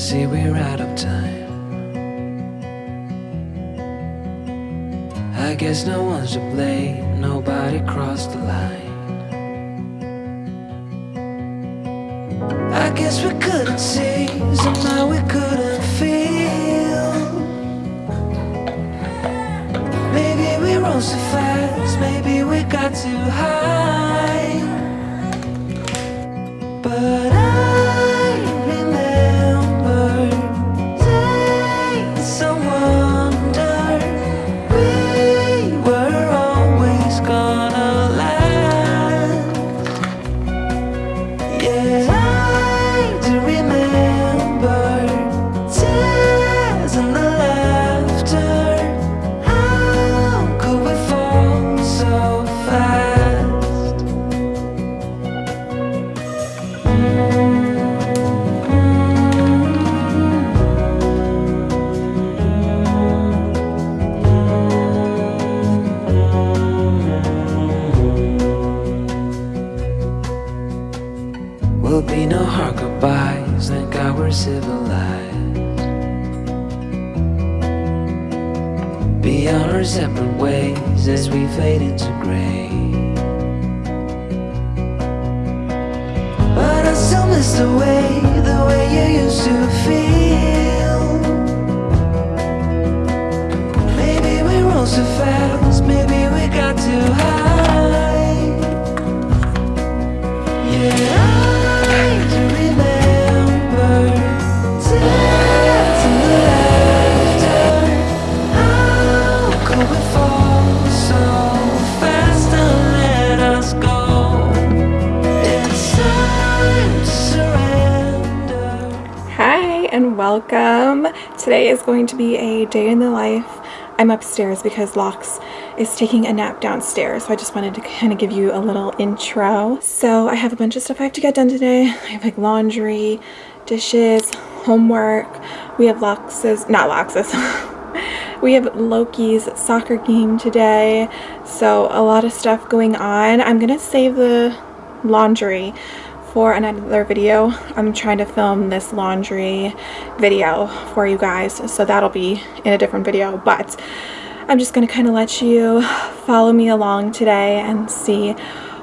see we're out of time. I guess no one's to blame, nobody crossed the line. I guess we couldn't see, somehow we couldn't feel. Maybe we rose too fast, maybe we got too high. Be no hard goodbyes, thank God we're civilized. Be on our separate ways as we fade into gray. But I still miss the way, the way you used to feel. Today is going to be a day in the life. I'm upstairs because Lox is taking a nap downstairs. So I just wanted to kind of give you a little intro. So I have a bunch of stuff I have to get done today. I have like laundry, dishes, homework. We have Lox's, not Lox's. we have Loki's soccer game today. So a lot of stuff going on. I'm going to save the laundry for another video. I'm trying to film this laundry video for you guys, so that'll be in a different video, but I'm just going to kind of let you follow me along today and see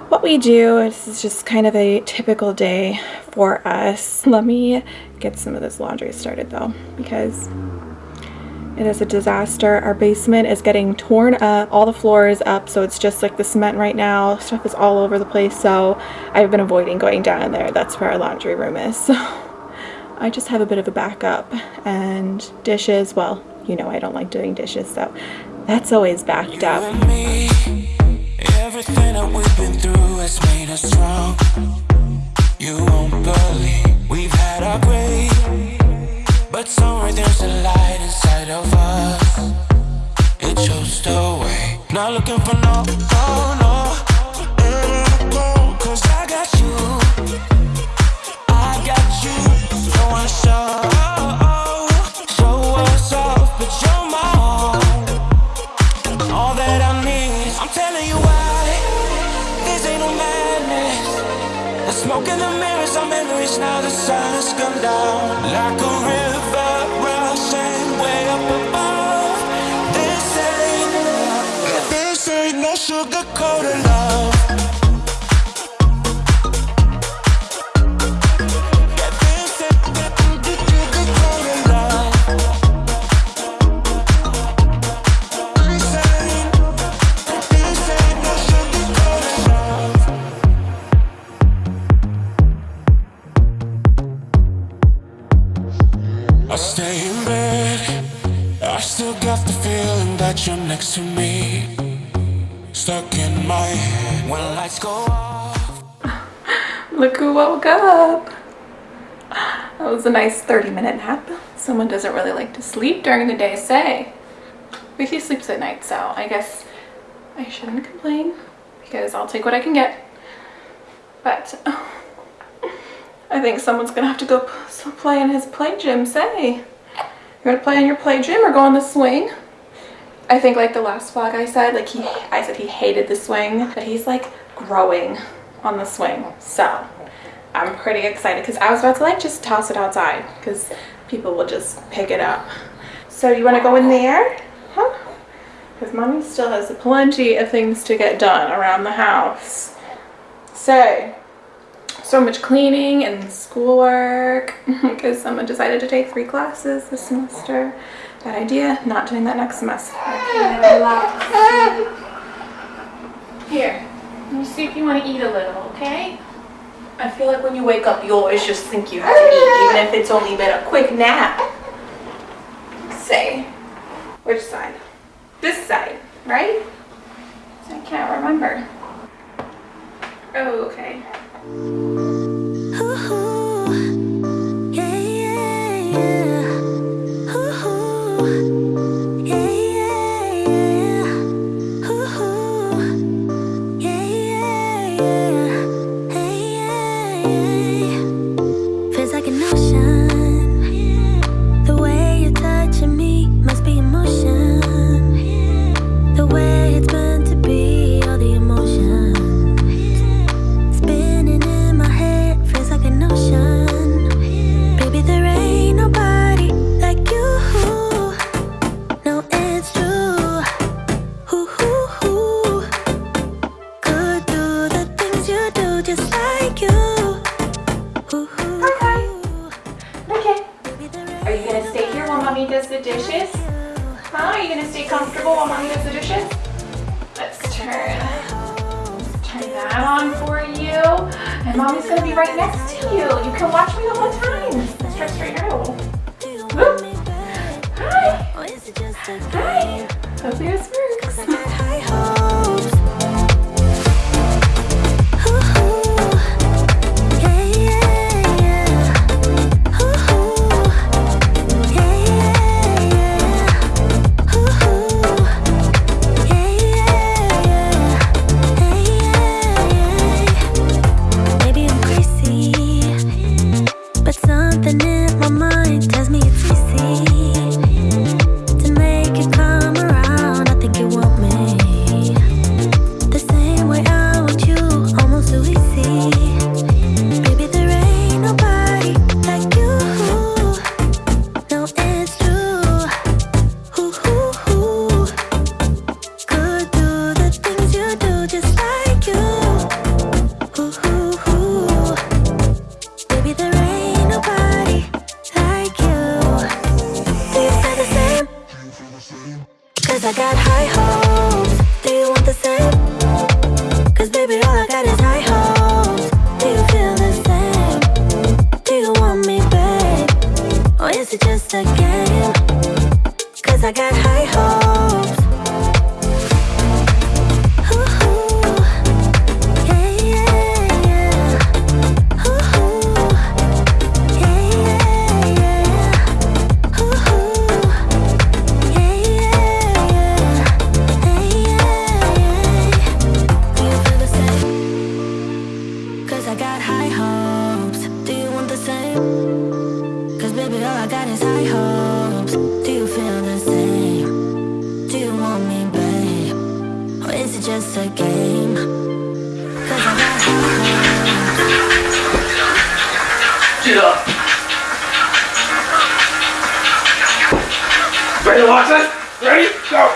what we do. This is just kind of a typical day for us. Let me get some of this laundry started though, because it is a disaster. Our basement is getting torn up, all the floor is up, so it's just like the cement right now. Stuff is all over the place, so I've been avoiding going down in there. That's where our laundry room is. So I just have a bit of a backup. And dishes, well, you know I don't like doing dishes, so that's always backed up. me. Everything that we've been through has made us strong. You won't looking for no, no, no. 'cause I got you. I got you. Don't wanna show, show us off, but you're my own all that I need. I'm telling you why. This ain't no smoke in the mirrors, our memories now. The sun has come down like a river rushing way up above. Love. I stay in bed. I still got the feeling that you're next to me. Stuck in my head when lights go off. Look who woke up. That was a nice 30 minute nap. Someone doesn't really like to sleep during the day, say. But he sleeps at night, so I guess I shouldn't complain because I'll take what I can get. But I think someone's gonna have to go play in his play gym, say. You wanna play in your play gym or go on the swing? I think like the last vlog I said, like he, I said he hated the swing, but he's like growing on the swing. So I'm pretty excited because I was about to like just toss it outside because people will just pick it up. So you want to go in there? Huh? Because mommy still has plenty of things to get done around the house. So, so much cleaning and schoolwork because someone decided to take three classes this semester. Bad idea, not doing that next semester. Here, let me see if you want to eat a little, okay? I feel like when you wake up, you always just think you have to eat, even if it's only been a quick nap. Say, which side? This side, right? I can't remember. Oh, okay. Be right next to you. You can watch me the whole time. Try straight out. Back? Hi. Hi. Hopefully this works. Get up. Ready this? Ready? Go.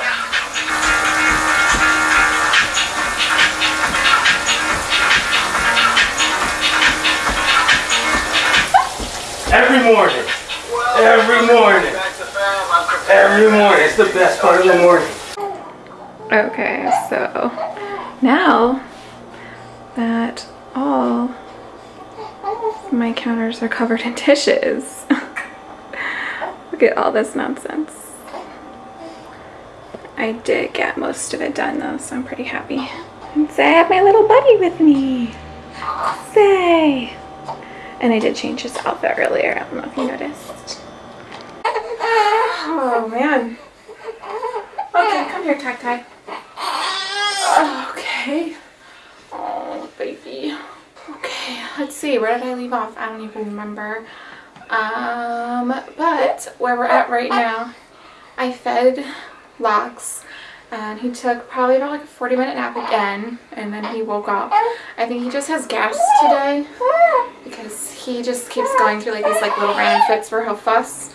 Every morning. Every morning. Every morning. It's the best part of the morning. Okay, so now that all my counters are covered in dishes, look at all this nonsense. I did get most of it done though, so I'm pretty happy. And say I have my little buddy with me. Say. And I did change his outfit earlier. I don't know if you noticed. Oh man. Okay, come here, Tag Tie. Okay. Oh, baby. Okay, let's see. Where did I leave off? I don't even remember. Um, but where we're at right now, I fed Locks and he took probably about like a 40 minute nap again and then he woke up. I think he just has gas today because he just keeps going through like these like little random fits where he'll fuss.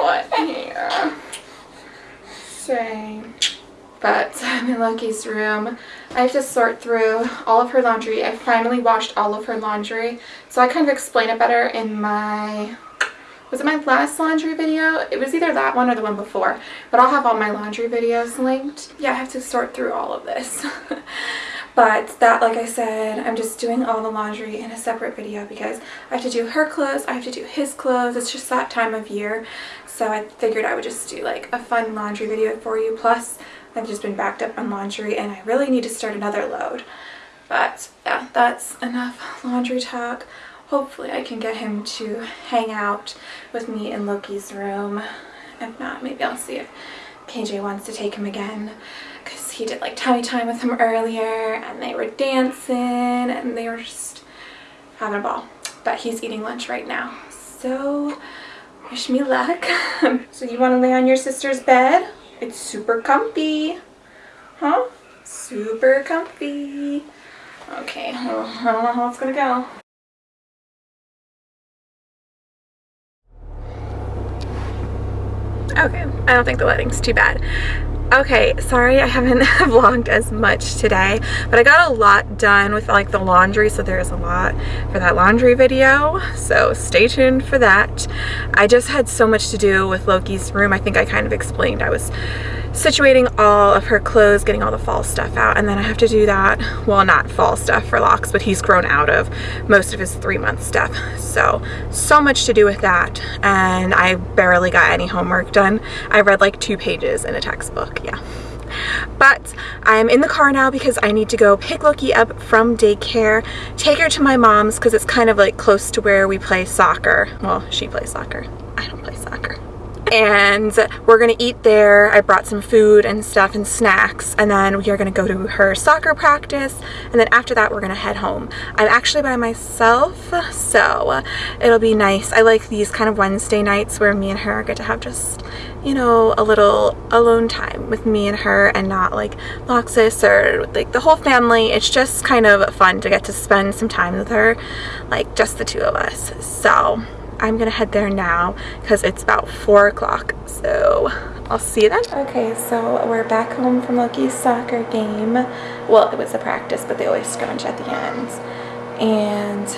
What here? Same. But I'm in Loki's room. I have to sort through all of her laundry. I finally washed all of her laundry. So I kind of explain it better in my was it my last laundry video? It was either that one or the one before, but I'll have all my laundry videos linked. Yeah, I have to sort through all of this. but that, like I said, I'm just doing all the laundry in a separate video because I have to do her clothes, I have to do his clothes. It's just that time of year. So I figured I would just do like a fun laundry video for you. Plus, I've just been backed up on laundry and I really need to start another load. But yeah, that's enough laundry talk hopefully I can get him to hang out with me in Loki's room. If not, maybe I'll see if KJ wants to take him again because he did like tummy time with him earlier and they were dancing and they were just having a ball. But he's eating lunch right now. So wish me luck. so you want to lay on your sister's bed? It's super comfy. Huh? Super comfy. Okay, I don't know how it's gonna go. Okay, I don't think the lighting's too bad. Okay, sorry I haven't vlogged as much today, but I got a lot done with like the laundry, so there's a lot for that laundry video, so stay tuned for that. I just had so much to do with Loki's room. I think I kind of explained I was situating all of her clothes, getting all the fall stuff out, and then I have to do that, well not fall stuff for Locks, but he's grown out of most of his three month stuff. So, so much to do with that, and I barely got any homework done. I read like two pages in a textbook, yeah. But I'm in the car now because I need to go pick Loki up from daycare, take her to my mom's because it's kind of like close to where we play soccer. Well, she plays soccer. I don't play soccer and we're gonna eat there. I brought some food and stuff and snacks and then we are gonna go to her soccer practice and then after that we're gonna head home. I'm actually by myself so it'll be nice. I like these kind of Wednesday nights where me and her get to have just you know a little alone time with me and her and not like Loxus or like the whole family. It's just kind of fun to get to spend some time with her like just the two of us. So I'm gonna head there now because it's about four o'clock so I'll see you then. Okay so we're back home from Loki's soccer game. Well it was a practice but they always scrunch at the end. And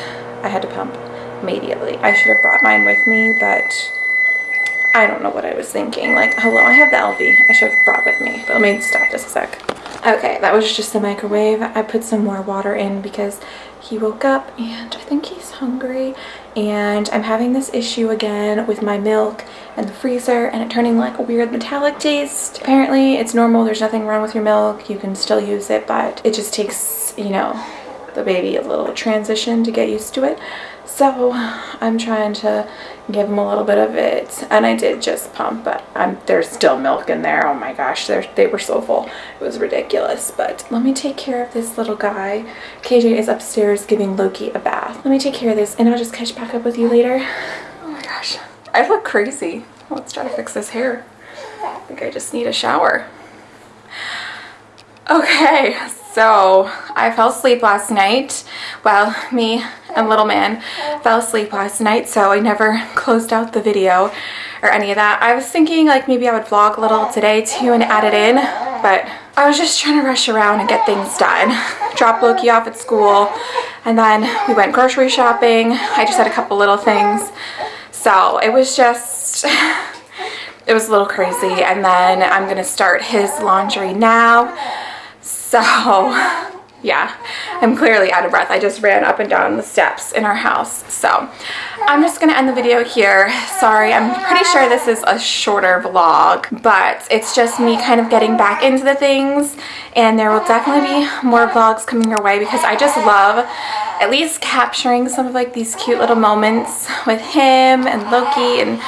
I had to pump immediately. I should have brought mine with me but I don't know what I was thinking. Like hello I have the Elvie I should have brought with me but let me stop just a sec. Okay that was just the microwave. I put some more water in because he woke up and I think he's hungry and I'm having this issue again with my milk and the freezer and it turning like a weird metallic taste. Apparently it's normal, there's nothing wrong with your milk, you can still use it, but it just takes, you know, the baby a little transition to get used to it. So I'm trying to give him a little bit of it and I did just pump but I'm, there's still milk in there. Oh my gosh they were so full. It was ridiculous but let me take care of this little guy. KJ is upstairs giving Loki a bath. Let me take care of this and I'll just catch back up with you later. Oh my gosh. I look crazy. Let's try to fix this hair. I think I just need a shower. Okay so I fell asleep last night well me and little man fell asleep last night so I never closed out the video or any of that. I was thinking like maybe I would vlog a little today too and add it in but I was just trying to rush around and get things done. Drop Loki off at school and then we went grocery shopping. I just had a couple little things so it was just it was a little crazy and then I'm gonna start his laundry now so yeah, I'm clearly out of breath. I just ran up and down the steps in our house. So I'm just to end the video here. Sorry, I'm pretty sure this is a shorter vlog, but it's just me kind of getting back into the things. And there will definitely be more vlogs coming your way because I just love at least capturing some of like these cute little moments with him and Loki and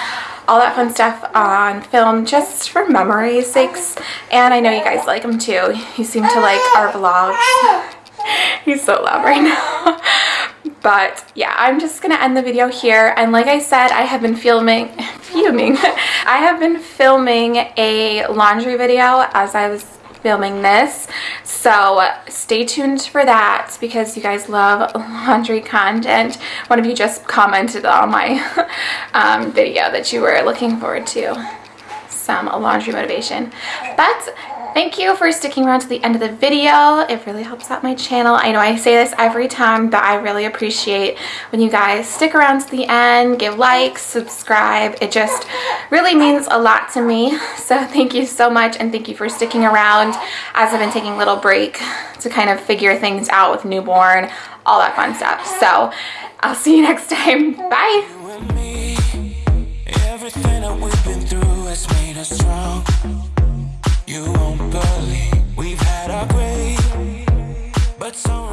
all that fun stuff on film just for memory's sakes. And I know you guys like them too. You seem to like our vlogs. He's so loud right now. But yeah i'm just gonna end the video here. And like i said i have been filming fuming. I have been filming a laundry video as i was filming this. So stay tuned for that because you guys love laundry content. One of you just commented on my um, video that you were looking forward to some laundry motivation. But thank you for sticking around to the end of the video. It really helps out my channel. I know I say this every time, but I really appreciate when you guys stick around to the end, give likes, subscribe. It just really means a lot to me. So thank you so much and thank you for sticking around as I've been taking a little break to kind of figure things out with newborn, all that fun stuff. So I'll see you next time. Bye. You won't